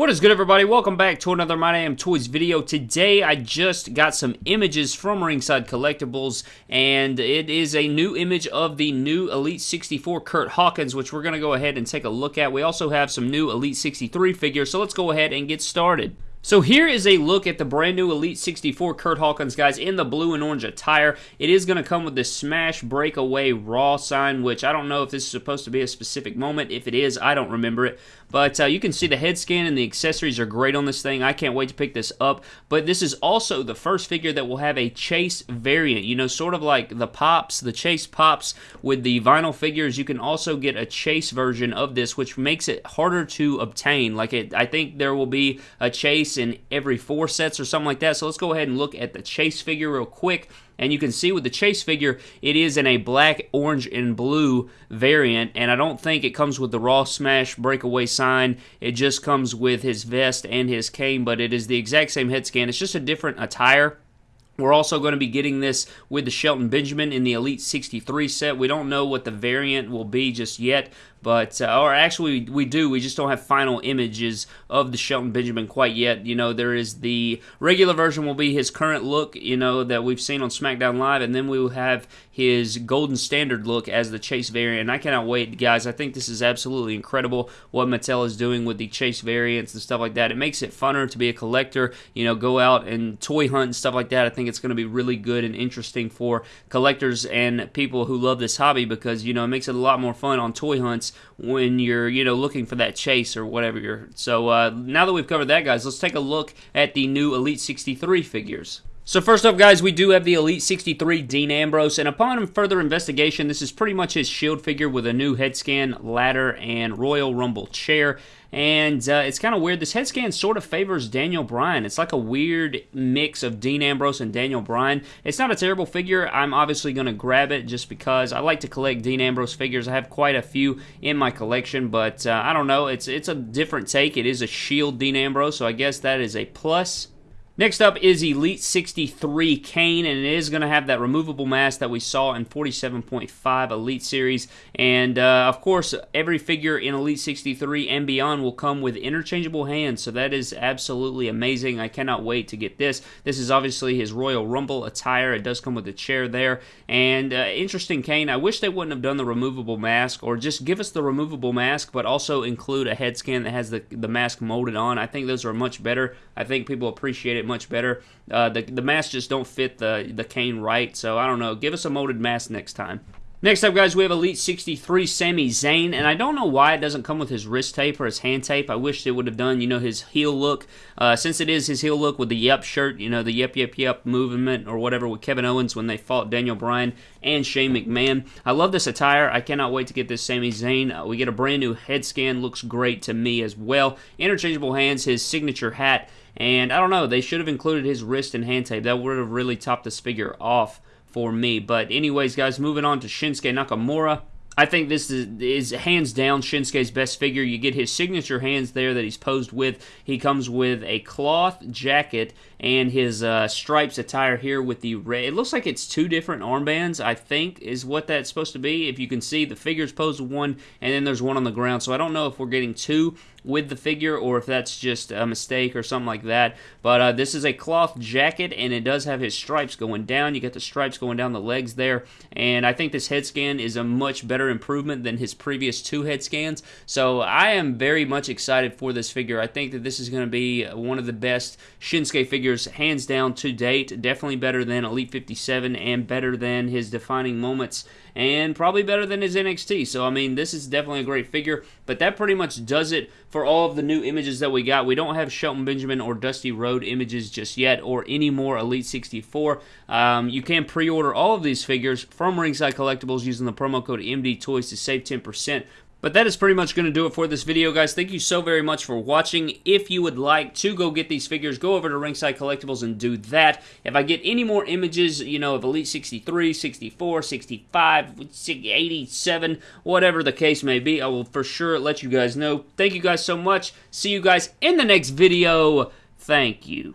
What is good everybody? Welcome back to another My Damn Toys video. Today I just got some images from Ringside Collectibles and it is a new image of the new Elite 64 Curt Hawkins which we're going to go ahead and take a look at. We also have some new Elite 63 figures so let's go ahead and get started. So here is a look at the brand new Elite 64 Curt Hawkins, guys, in the blue and orange attire. It is going to come with the Smash Breakaway Raw sign, which I don't know if this is supposed to be a specific moment. If it is, I don't remember it. But uh, you can see the head scan and the accessories are great on this thing. I can't wait to pick this up. But this is also the first figure that will have a Chase variant. You know, sort of like the Pops, the Chase Pops with the vinyl figures. You can also get a Chase version of this, which makes it harder to obtain. Like, it, I think there will be a Chase in every four sets or something like that. So let's go ahead and look at the Chase figure real quick. And you can see with the Chase figure, it is in a black, orange, and blue variant. And I don't think it comes with the Raw Smash breakaway sign. It just comes with his vest and his cane, but it is the exact same head scan. It's just a different attire. We're also going to be getting this with the Shelton Benjamin in the Elite 63 set. We don't know what the variant will be just yet, but uh, or actually we do we just don't have final images of the Shelton Benjamin quite yet. You know there is the regular version will be his current look you know that we've seen on SmackDown Live and then we will have his golden standard look as the Chase variant. I cannot wait guys. I think this is absolutely incredible what Mattel is doing with the Chase variants and stuff like that. It makes it funner to be a collector you know go out and toy hunt and stuff like that. I think it's going to be really good and interesting for collectors and people who love this hobby because you know it makes it a lot more fun on toy hunts when you're, you know, looking for that chase or whatever you're. So uh, now that we've covered that, guys, let's take a look at the new Elite 63 figures. So first up, guys, we do have the Elite 63 Dean Ambrose, and upon further investigation, this is pretty much his Shield figure with a new head scan, ladder, and Royal Rumble chair. And uh, it's kind of weird. This head scan sort of favors Daniel Bryan. It's like a weird mix of Dean Ambrose and Daniel Bryan. It's not a terrible figure. I'm obviously going to grab it just because I like to collect Dean Ambrose figures. I have quite a few in my collection, but uh, I don't know. It's it's a different take. It is a Shield Dean Ambrose, so I guess that is a plus. Next up is Elite 63 Kane, and it is going to have that removable mask that we saw in 47.5 Elite Series. And uh, of course, every figure in Elite 63 and beyond will come with interchangeable hands, so that is absolutely amazing. I cannot wait to get this. This is obviously his Royal Rumble attire. It does come with a chair there. And uh, interesting Kane, I wish they wouldn't have done the removable mask, or just give us the removable mask, but also include a head scan that has the, the mask molded on. I think those are much better. I think people appreciate it much better. Uh, the the masks just don't fit the the Kane right, so I don't know. Give us a molded mask next time. Next up, guys, we have Elite 63 Sami Zayn, and I don't know why it doesn't come with his wrist tape or his hand tape. I wish they would have done, you know, his heel look. Uh, since it is his heel look with the Yep shirt, you know, the Yep Yep Yep movement or whatever with Kevin Owens when they fought Daniel Bryan and Shane McMahon. I love this attire. I cannot wait to get this Sami Zayn. Uh, we get a brand new head scan. Looks great to me as well. Interchangeable hands, his signature hat, and I don't know, they should have included his wrist and hand tape. That would have really topped this figure off for me. But anyways, guys, moving on to Shinsuke Nakamura. I think this is, is, hands down Shinsuke's best figure. You get his signature hands there that he's posed with. He comes with a cloth jacket and his uh, stripes attire here with the red. It looks like it's two different armbands, I think, is what that's supposed to be. If you can see, the figure's posed with one, and then there's one on the ground. So I don't know if we're getting two with the figure or if that's just a mistake or something like that. But uh, this is a cloth jacket, and it does have his stripes going down. You get the stripes going down the legs there, and I think this head scan is a much better improvement than his previous two head scans. So I am very much excited for this figure. I think that this is going to be one of the best Shinsuke figures figures hands down to date. Definitely better than Elite 57 and better than his defining moments and probably better than his NXT. So, I mean, this is definitely a great figure, but that pretty much does it for all of the new images that we got. We don't have Shelton Benjamin or Dusty Rhodes images just yet or any more Elite 64. Um, you can pre order all of these figures from Ringside Collectibles using the promo code MD Toys to save 10%. But that is pretty much going to do it for this video, guys. Thank you so very much for watching. If you would like to go get these figures, go over to Ringside Collectibles and do that. If I get any more images, you know, of Elite 63, 64, 65, 87, whatever the case may be, I will for sure let you guys know. Thank you guys so much. See you guys in the next video. Thank you.